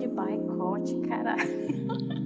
de boicote, caralho.